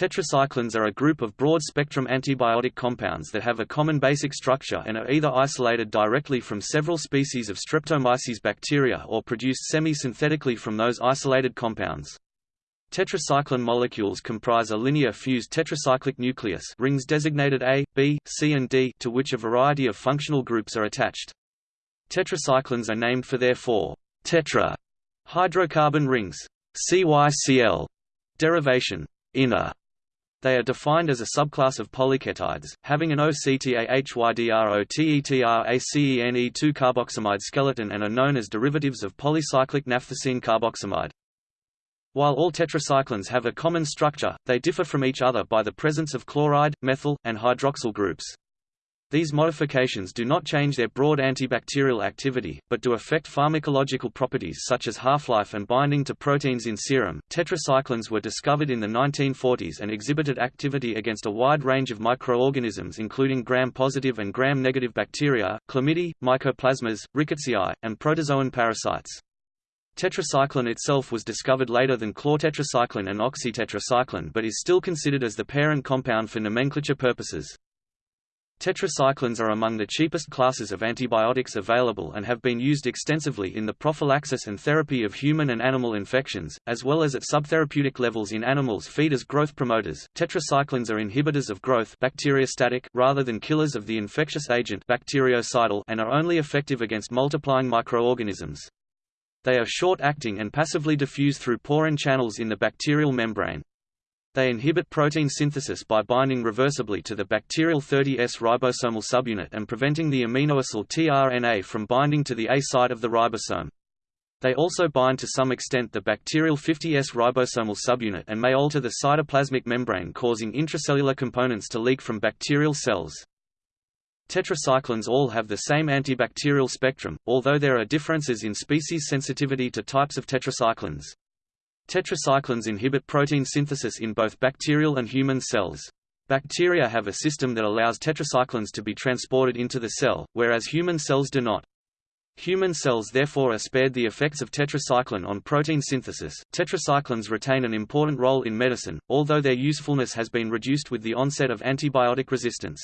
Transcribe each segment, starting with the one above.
Tetracyclines are a group of broad-spectrum antibiotic compounds that have a common basic structure and are either isolated directly from several species of Streptomyces bacteria or produced semi-synthetically from those isolated compounds. Tetracycline molecules comprise a linear fused tetracyclic nucleus rings designated A, B, C and D to which a variety of functional groups are attached. Tetracyclines are named for their four tetra hydrocarbon rings CYCl derivation inner they are defined as a subclass of polyketides, having an OCTAHYDROTETRACENE2 carboxamide skeleton and are known as derivatives of polycyclic naphthacene carboxamide. While all tetracyclines have a common structure, they differ from each other by the presence of chloride, methyl, and hydroxyl groups. These modifications do not change their broad antibacterial activity, but do affect pharmacological properties such as half-life and binding to proteins in serum. Tetracyclines were discovered in the 1940s and exhibited activity against a wide range of microorganisms including gram-positive and gram-negative bacteria, chlamydia, mycoplasmas, rickettsiae, and protozoan parasites. Tetracycline itself was discovered later than chlortetracycline and oxytetracycline but is still considered as the parent compound for nomenclature purposes. Tetracyclines are among the cheapest classes of antibiotics available and have been used extensively in the prophylaxis and therapy of human and animal infections, as well as at subtherapeutic levels in animals feed as growth promoters. Tetracyclines are inhibitors of growth bacteriostatic rather than killers of the infectious agent bactericidal and are only effective against multiplying microorganisms. They are short-acting and passively diffuse through porin channels in the bacterial membrane. They inhibit protein synthesis by binding reversibly to the bacterial 30S ribosomal subunit and preventing the aminoacyl tRNA from binding to the A site of the ribosome. They also bind to some extent the bacterial 50S ribosomal subunit and may alter the cytoplasmic membrane causing intracellular components to leak from bacterial cells. Tetracyclines all have the same antibacterial spectrum, although there are differences in species sensitivity to types of tetracyclines. Tetracyclines inhibit protein synthesis in both bacterial and human cells. Bacteria have a system that allows tetracyclines to be transported into the cell, whereas human cells do not. Human cells therefore are spared the effects of tetracycline on protein synthesis. Tetracyclines retain an important role in medicine, although their usefulness has been reduced with the onset of antibiotic resistance.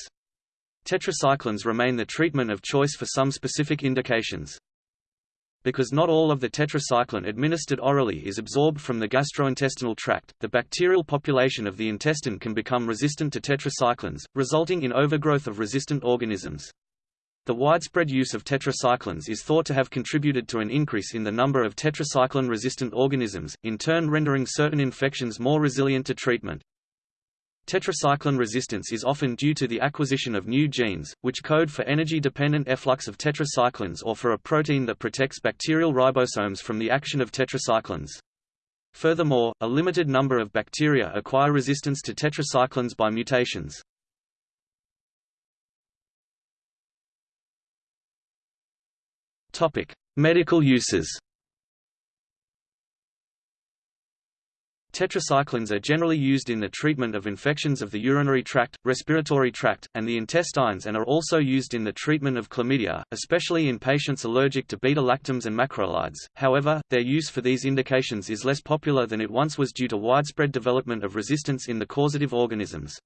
Tetracyclines remain the treatment of choice for some specific indications. Because not all of the tetracycline administered orally is absorbed from the gastrointestinal tract, the bacterial population of the intestine can become resistant to tetracyclines, resulting in overgrowth of resistant organisms. The widespread use of tetracyclines is thought to have contributed to an increase in the number of tetracycline-resistant organisms, in turn rendering certain infections more resilient to treatment. Tetracycline resistance is often due to the acquisition of new genes, which code for energy-dependent efflux of tetracyclines or for a protein that protects bacterial ribosomes from the action of tetracyclines. Furthermore, a limited number of bacteria acquire resistance to tetracyclines by mutations. Medical uses Tetracyclines are generally used in the treatment of infections of the urinary tract, respiratory tract, and the intestines and are also used in the treatment of chlamydia, especially in patients allergic to beta-lactams and macrolides. However, their use for these indications is less popular than it once was due to widespread development of resistance in the causative organisms.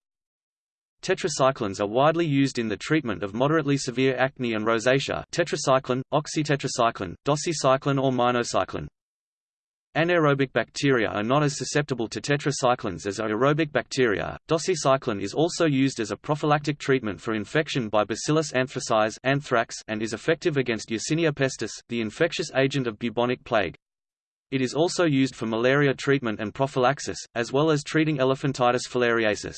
Tetracyclines are widely used in the treatment of moderately severe acne and rosacea tetracycline, oxytetracycline, doxycycline or minocycline. Anaerobic bacteria are not as susceptible to tetracyclines as aerobic bacteria. Doxycycline is also used as a prophylactic treatment for infection by Bacillus anthracis anthrax and is effective against Yersinia pestis, the infectious agent of bubonic plague. It is also used for malaria treatment and prophylaxis, as well as treating elephantiasis filariasis.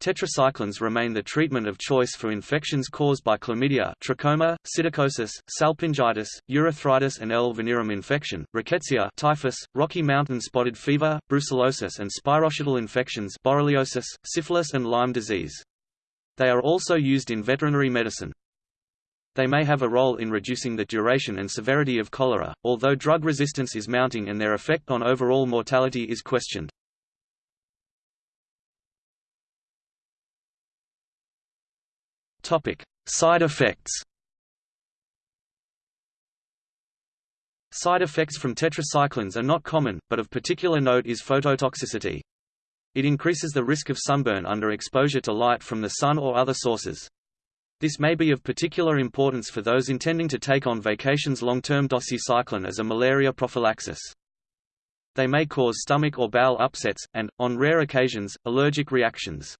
Tetracyclines remain the treatment of choice for infections caused by chlamydia, trachoma, psittacosis, salpingitis, urethritis and L. venereum infection, rickettsia, typhus, Rocky Mountain spotted fever, brucellosis and spirochetal infections, borreliosis, syphilis and Lyme disease. They are also used in veterinary medicine. They may have a role in reducing the duration and severity of cholera, although drug resistance is mounting and their effect on overall mortality is questioned. Topic: Side effects. Side effects from tetracyclines are not common, but of particular note is phototoxicity. It increases the risk of sunburn under exposure to light from the sun or other sources. This may be of particular importance for those intending to take on vacations long-term doxycycline as a malaria prophylaxis. They may cause stomach or bowel upsets, and, on rare occasions, allergic reactions.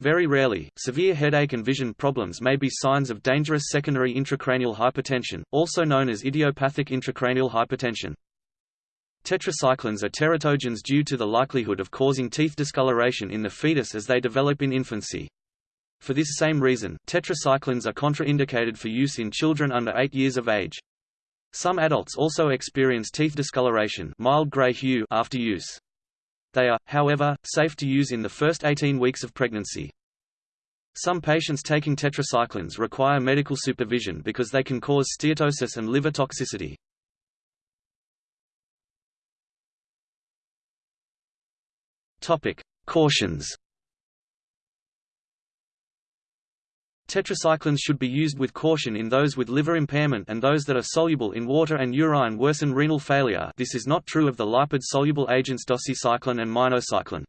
Very rarely, severe headache and vision problems may be signs of dangerous secondary intracranial hypertension, also known as idiopathic intracranial hypertension. Tetracyclines are teratogens due to the likelihood of causing teeth discoloration in the fetus as they develop in infancy. For this same reason, tetracyclines are contraindicated for use in children under 8 years of age. Some adults also experience teeth discoloration mild gray hue after use. They are, however, safe to use in the first 18 weeks of pregnancy. Some patients taking tetracyclines require medical supervision because they can cause steatosis and liver toxicity. Topic: Cautions. Tetracyclines should be used with caution in those with liver impairment and those that are soluble in water and urine worsen renal failure this is not true of the lipid-soluble agents doxycycline and minocycline.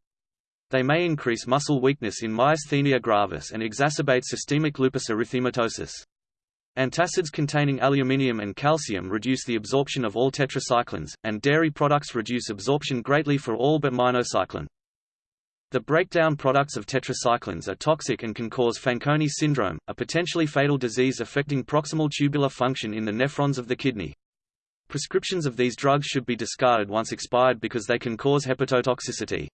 They may increase muscle weakness in myasthenia gravis and exacerbate systemic lupus erythematosus. Antacids containing aluminium and calcium reduce the absorption of all tetracyclines, and dairy products reduce absorption greatly for all but minocycline. The breakdown products of tetracyclines are toxic and can cause Fanconi syndrome, a potentially fatal disease affecting proximal tubular function in the nephrons of the kidney. Prescriptions of these drugs should be discarded once expired because they can cause hepatotoxicity.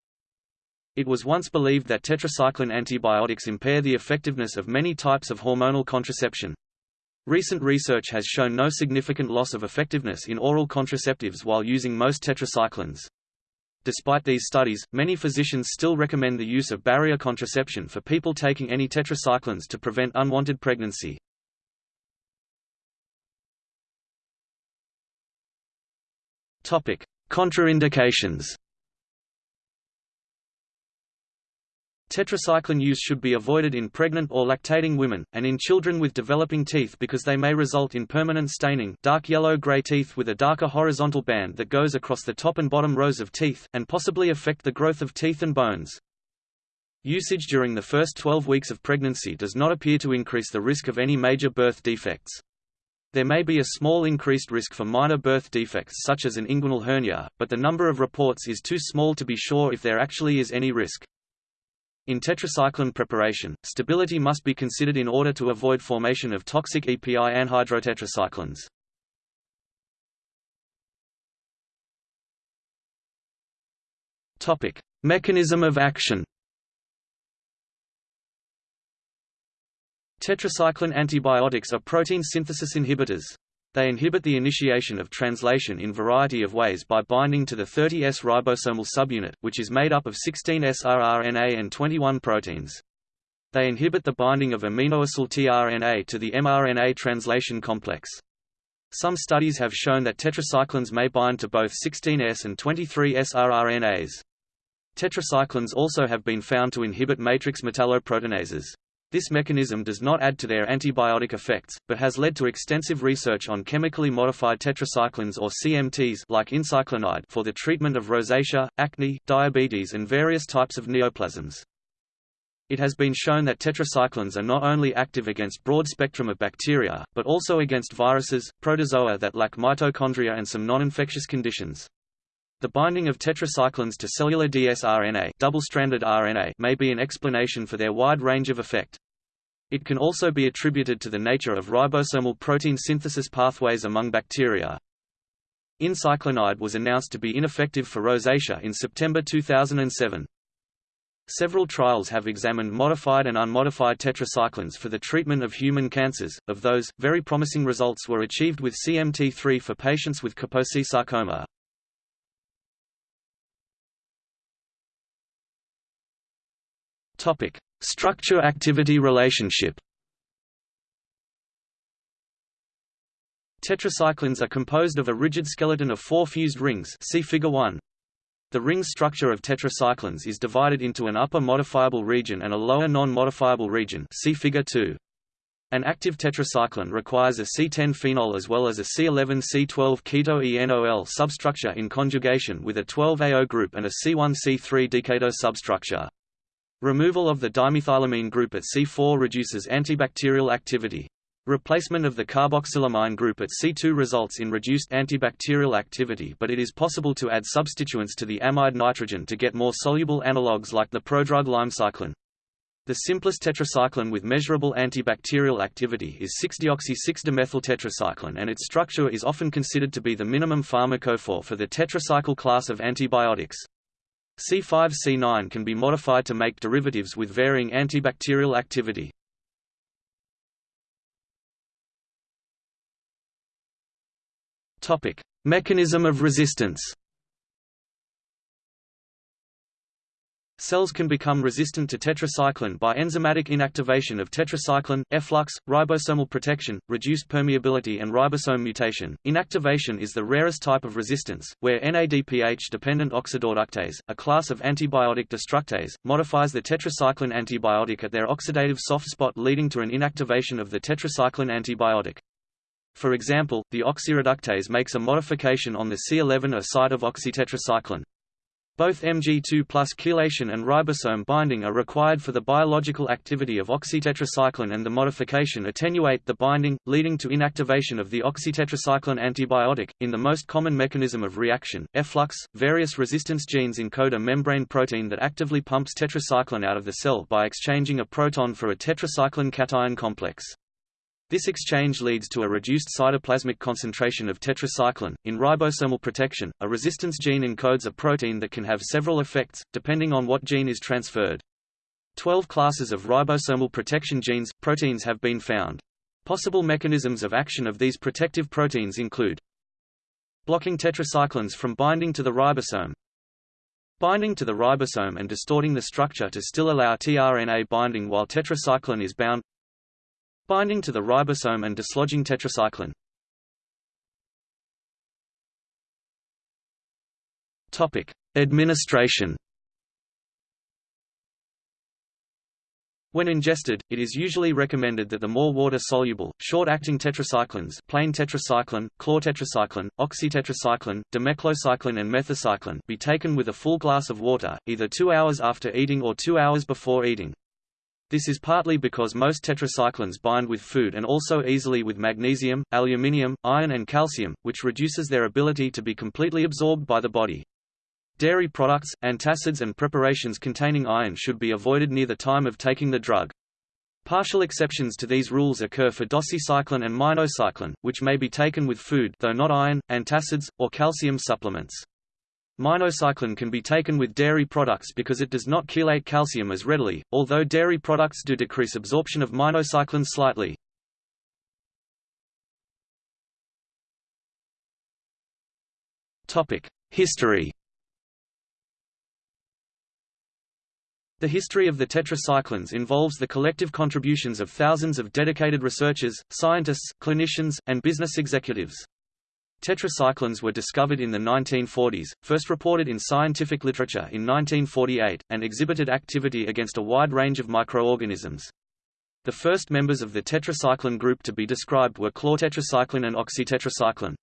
It was once believed that tetracycline antibiotics impair the effectiveness of many types of hormonal contraception. Recent research has shown no significant loss of effectiveness in oral contraceptives while using most tetracyclines. Despite these studies, many physicians still recommend the use of barrier contraception for people taking any tetracyclines to prevent unwanted pregnancy. Topic: Contraindications. Tetracycline use should be avoided in pregnant or lactating women, and in children with developing teeth because they may result in permanent staining dark yellow-gray teeth with a darker horizontal band that goes across the top and bottom rows of teeth, and possibly affect the growth of teeth and bones. Usage during the first 12 weeks of pregnancy does not appear to increase the risk of any major birth defects. There may be a small increased risk for minor birth defects such as an inguinal hernia, but the number of reports is too small to be sure if there actually is any risk. In tetracycline preparation, stability must be considered in order to avoid formation of toxic EPI anhydrotetracyclines. Topic: Mechanism of action. Tetracycline antibiotics are protein synthesis inhibitors. They inhibit the initiation of translation in variety of ways by binding to the 30S ribosomal subunit, which is made up of 16S rRNA and 21 proteins. They inhibit the binding of aminoacyl tRNA to the mRNA translation complex. Some studies have shown that tetracyclines may bind to both 16S and 23S rRNAs. Tetracyclines also have been found to inhibit matrix metalloproteinases. This mechanism does not add to their antibiotic effects, but has led to extensive research on chemically modified tetracyclines or CMTs like incyclinide for the treatment of rosacea, acne, diabetes and various types of neoplasms. It has been shown that tetracyclines are not only active against broad spectrum of bacteria, but also against viruses, protozoa that lack mitochondria and some non-infectious conditions. The binding of tetracyclines to cellular dsRNA, double-stranded RNA may be an explanation for their wide range of effect. It can also be attributed to the nature of ribosomal protein synthesis pathways among bacteria. Incyclinide was announced to be ineffective for rosacea in September 2007. Several trials have examined modified and unmodified tetracyclines for the treatment of human cancers. Of those, very promising results were achieved with CMT3 for patients with Kaposi sarcoma. Topic: Structure-activity relationship. Tetracyclines are composed of a rigid skeleton of four fused rings see figure 1. The ring structure of tetracyclines is divided into an upper modifiable region and a lower non-modifiable region see figure 2. An active tetracycline requires a C10 phenol as well as a C11C12 keto-enol substructure in conjugation with a 12AO group and a C1C3 deketo substructure. Removal of the dimethylamine group at C4 reduces antibacterial activity. Replacement of the carboxylamine group at C2 results in reduced antibacterial activity but it is possible to add substituents to the amide nitrogen to get more soluble analogues like the prodrug lymecycline. The simplest tetracycline with measurable antibacterial activity is 6-deoxy-6-demethyl tetracycline and its structure is often considered to be the minimum pharmacophore for the tetracycle class of antibiotics. C5-C9 can be modified to make derivatives with varying antibacterial activity. Mechanism of resistance. Cells can become resistant to tetracycline by enzymatic inactivation of tetracycline, efflux, ribosomal protection, reduced permeability and ribosome mutation. Inactivation is the rarest type of resistance, where NADPH-dependent oxidoreductase, a class of antibiotic destructase, modifies the tetracycline antibiotic at their oxidative soft spot leading to an inactivation of the tetracycline antibiotic. For example, the oxireductase makes a modification on the C11A site of oxytetracycline. Both Mg2 plus chelation and ribosome binding are required for the biological activity of oxytetracycline and the modification attenuate the binding, leading to inactivation of the oxytetracycline antibiotic. In the most common mechanism of reaction, efflux, various resistance genes encode a membrane protein that actively pumps tetracycline out of the cell by exchanging a proton for a tetracycline cation complex. This exchange leads to a reduced cytoplasmic concentration of tetracycline. In ribosomal protection, a resistance gene encodes a protein that can have several effects, depending on what gene is transferred. Twelve classes of ribosomal protection genes, proteins have been found. Possible mechanisms of action of these protective proteins include blocking tetracyclines from binding to the ribosome, binding to the ribosome and distorting the structure to still allow tRNA binding while tetracycline is bound Binding to the ribosome and dislodging tetracycline. Topic: Administration. When ingested, it is usually recommended that the more water-soluble, short-acting tetracyclines plain tetracycline, chlortetracycline, oxytetracycline, demeclocycline and methacycline be taken with a full glass of water, either two hours after eating or two hours before eating. This is partly because most tetracyclines bind with food and also easily with magnesium, aluminium, iron and calcium, which reduces their ability to be completely absorbed by the body. Dairy products, antacids and preparations containing iron should be avoided near the time of taking the drug. Partial exceptions to these rules occur for doxycycline and minocycline, which may be taken with food though not iron, antacids, or calcium supplements. Minocycline can be taken with dairy products because it does not chelate calcium as readily, although dairy products do decrease absorption of minocycline slightly. History The history of the tetracyclines involves the collective contributions of thousands of dedicated researchers, scientists, clinicians, and business executives. Tetracyclines were discovered in the 1940s, first reported in scientific literature in 1948, and exhibited activity against a wide range of microorganisms. The first members of the tetracycline group to be described were chlortetracycline and oxytetracycline.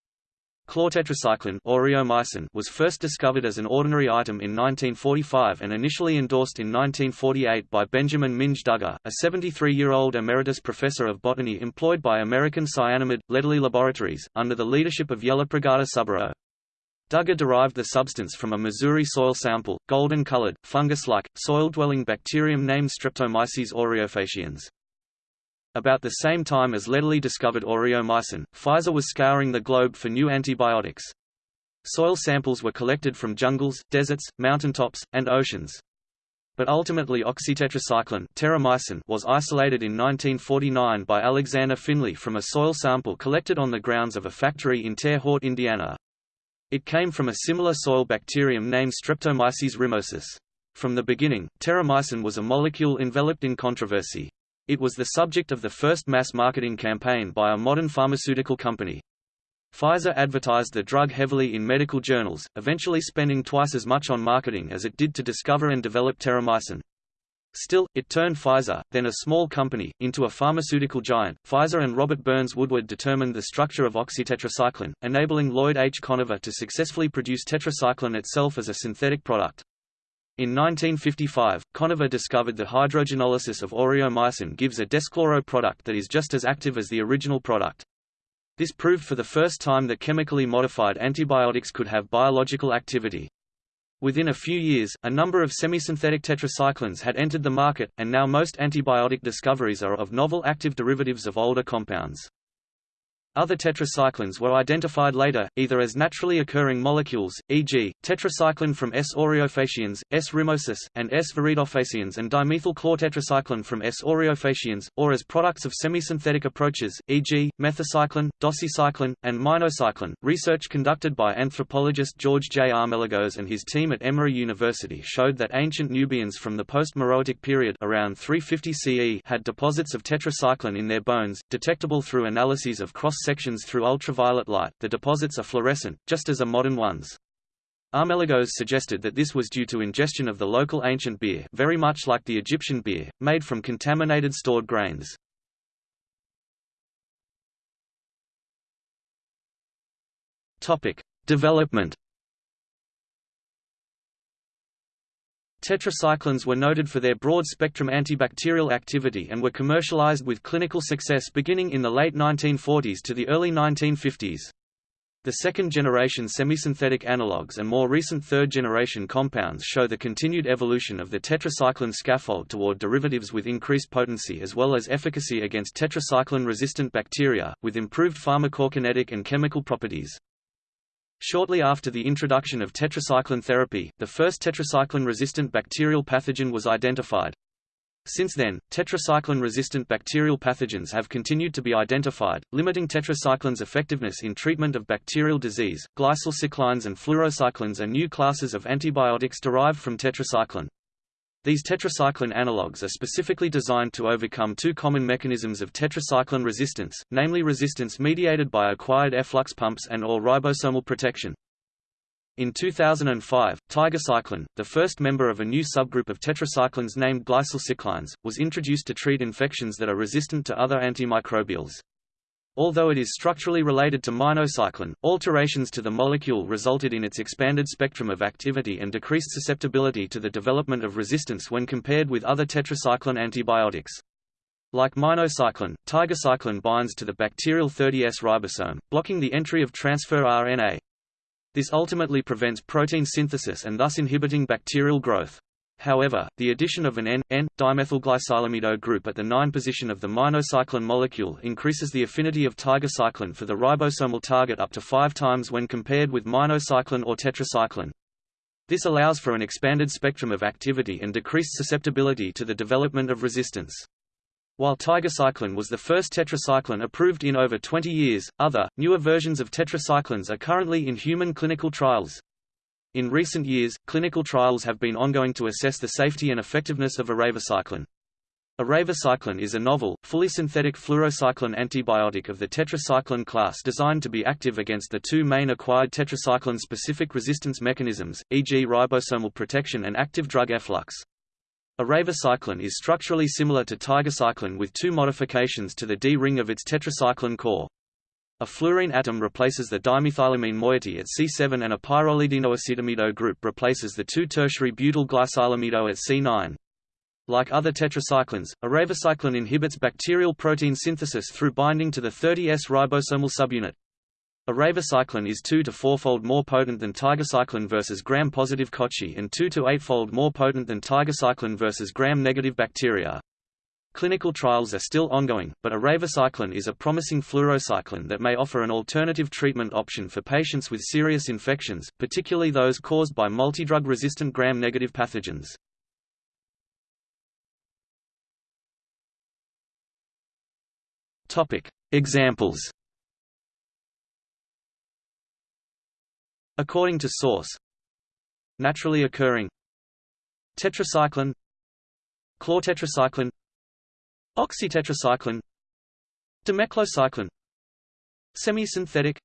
Chlortetracycline was first discovered as an ordinary item in 1945 and initially endorsed in 1948 by Benjamin Minge Duggar, a 73-year-old emeritus professor of botany employed by American Cyanamid, Lederle Laboratories, under the leadership of Yellapragada Subbarow. Duggar derived the substance from a Missouri soil sample, golden-colored, fungus-like, soil-dwelling bacterium named Streptomyces aureofaciens. About the same time as Lederle discovered aureomycin, Pfizer was scouring the globe for new antibiotics. Soil samples were collected from jungles, deserts, mountaintops, and oceans. But ultimately oxytetracycline terramycin was isolated in 1949 by Alexander Finlay from a soil sample collected on the grounds of a factory in Terre Haute, Indiana. It came from a similar soil bacterium named Streptomyces rimosus. From the beginning, terramycin was a molecule enveloped in controversy. It was the subject of the first mass marketing campaign by a modern pharmaceutical company. Pfizer advertised the drug heavily in medical journals, eventually spending twice as much on marketing as it did to discover and develop terramycin. Still, it turned Pfizer, then a small company, into a pharmaceutical giant. Pfizer and Robert Burns Woodward determined the structure of oxytetracycline, enabling Lloyd H. Conover to successfully produce tetracycline itself as a synthetic product. In 1955, Conover discovered that hydrogenolysis of aureomycin gives a deschloro product that is just as active as the original product. This proved for the first time that chemically modified antibiotics could have biological activity. Within a few years, a number of semisynthetic tetracyclines had entered the market, and now most antibiotic discoveries are of novel active derivatives of older compounds. Other tetracyclines were identified later, either as naturally occurring molecules, e.g., tetracycline from S. aureofaciens, S. rimosus, and S. viridofaciens and dimethyl-chlortetracycline from S. aureofaciens, or as products of semisynthetic approaches, e.g., methacycline, doxycycline, and minocycline. Research conducted by anthropologist George J. Armelagos and his team at Emory University showed that ancient Nubians from the post-Meroitic period around 350 CE had deposits of tetracycline in their bones, detectable through analyses of cross sections through ultraviolet light, the deposits are fluorescent, just as are modern ones. Armelagos suggested that this was due to ingestion of the local ancient beer very much like the Egyptian beer, made from contaminated stored grains. Development Tetracyclines were noted for their broad-spectrum antibacterial activity and were commercialized with clinical success beginning in the late 1940s to the early 1950s. The second-generation semisynthetic analogues and more recent third-generation compounds show the continued evolution of the tetracycline scaffold toward derivatives with increased potency as well as efficacy against tetracycline-resistant bacteria, with improved pharmacokinetic and chemical properties. Shortly after the introduction of tetracycline therapy, the first tetracycline-resistant bacterial pathogen was identified. Since then, tetracycline-resistant bacterial pathogens have continued to be identified, limiting tetracycline's effectiveness in treatment of bacterial disease. Glycylcyclines and fluorocyclines are new classes of antibiotics derived from tetracycline. These tetracycline analogues are specifically designed to overcome two common mechanisms of tetracycline resistance, namely resistance mediated by acquired efflux pumps and or ribosomal protection. In 2005, tigecycline, the first member of a new subgroup of tetracyclines named glycylcyclines, was introduced to treat infections that are resistant to other antimicrobials. Although it is structurally related to minocycline, alterations to the molecule resulted in its expanded spectrum of activity and decreased susceptibility to the development of resistance when compared with other tetracycline antibiotics. Like minocycline, tigecycline binds to the bacterial 30S ribosome, blocking the entry of transfer RNA. This ultimately prevents protein synthesis and thus inhibiting bacterial growth. However, the addition of an N-N-dimethylglycylamido group at the 9 position of the minocycline molecule increases the affinity of tigecycline for the ribosomal target up to 5 times when compared with minocycline or tetracycline. This allows for an expanded spectrum of activity and decreased susceptibility to the development of resistance. While tigecycline was the first tetracycline approved in over 20 years, other, newer versions of tetracyclines are currently in human clinical trials. In recent years, clinical trials have been ongoing to assess the safety and effectiveness of eravacycline. Eravacycline is a novel, fully synthetic fluorocycline antibiotic of the tetracycline class designed to be active against the two main acquired tetracycline-specific resistance mechanisms, e.g. ribosomal protection and active drug efflux. Eravacycline is structurally similar to tigecycline with two modifications to the D-ring of its tetracycline core. A fluorine atom replaces the dimethylamine moiety at C7 and a pyrrolidinoacetamide group replaces the two tertiary butyl glycylamido at C9. Like other tetracyclines, eravacycline inhibits bacterial protein synthesis through binding to the 30S ribosomal subunit. Eravacycline is 2 to 4-fold more potent than tigecycline versus gram-positive cocci and 2 to 8-fold more potent than tigecycline versus gram-negative bacteria. Clinical trials are still ongoing, but eravacycline is a promising fluorocycline that may offer an alternative treatment option for patients with serious infections, particularly those caused by multidrug-resistant gram-negative pathogens. Examples According to source Naturally occurring Tetracycline Chlortetracycline Oxytetracycline Demeclocycline Semisynthetic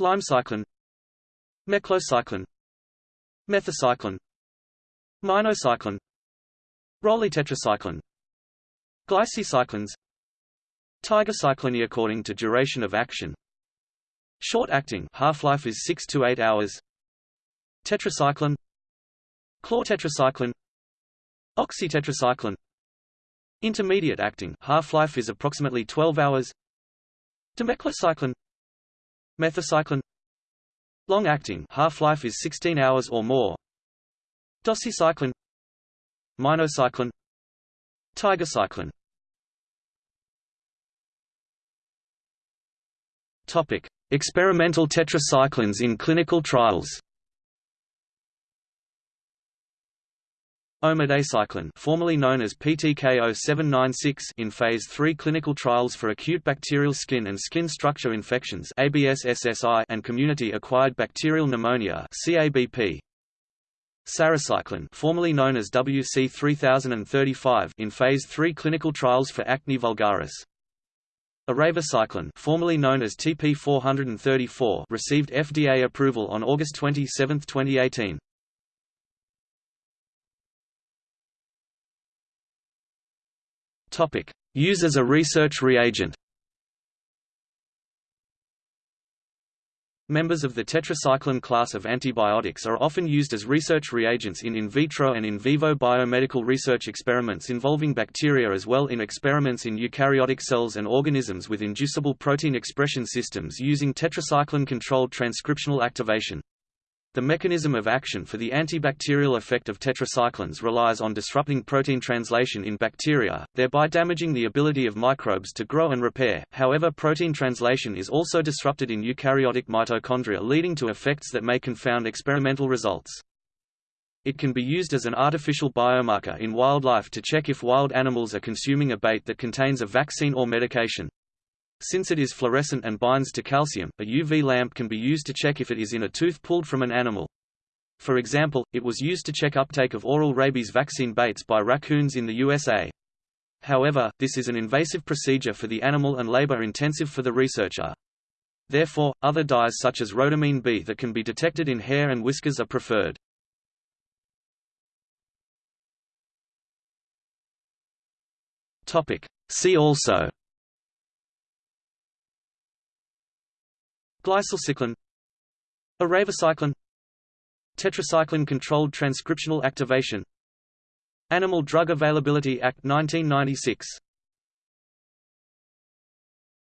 Lymecycline Meclocycline Methacycline Minocycline Rollie tetracycline Glycylcyclines Tigecycline according to duration of action. Short-acting half-life is 6 to 8 hours. Tetracycline Chlortetracycline Oxytetracycline Intermediate acting. Half-life is approximately 12 hours. Demeclocycline Methacycline Long-acting half-life is 16 hours or more. Doxycycline Minocycline Tigecycline Topic: Experimental tetracyclines in clinical trials. Omadacycline formerly known as PTK0796 in phase 3 clinical trials for acute bacterial skin and skin structure infections ABSSSI and community-acquired bacterial pneumonia CABP. Sarecycline formerly known as WC3035 in phase 3 clinical trials for acne vulgaris. Eravacycline formerly known as TP434 received FDA approval on August 27, 2018. Topic: Use as a research reagent. Members of the tetracycline class of antibiotics are often used as research reagents in in vitro and in vivo biomedical research experiments involving bacteria as well in experiments in eukaryotic cells and organisms with inducible protein expression systems using tetracycline-controlled transcriptional activation. The mechanism of action for the antibacterial effect of tetracyclines relies on disrupting protein translation in bacteria, thereby damaging the ability of microbes to grow and repair. However, protein translation is also disrupted in eukaryotic mitochondria leading to effects that may confound experimental results. It can be used as an artificial biomarker in wildlife to check if wild animals are consuming a bait that contains a vaccine or medication. Since it is fluorescent and binds to calcium, a UV lamp can be used to check if it is in a tooth pulled from an animal. For example, it was used to check uptake of oral rabies vaccine baits by raccoons in the USA. However, this is an invasive procedure for the animal and labor-intensive for the researcher. Therefore, other dyes such as rhodamine B that can be detected in hair and whiskers are preferred. See also Glycylcycline Eravacycline Tetracycline-controlled transcriptional activation. Animal Drug Availability Act 1996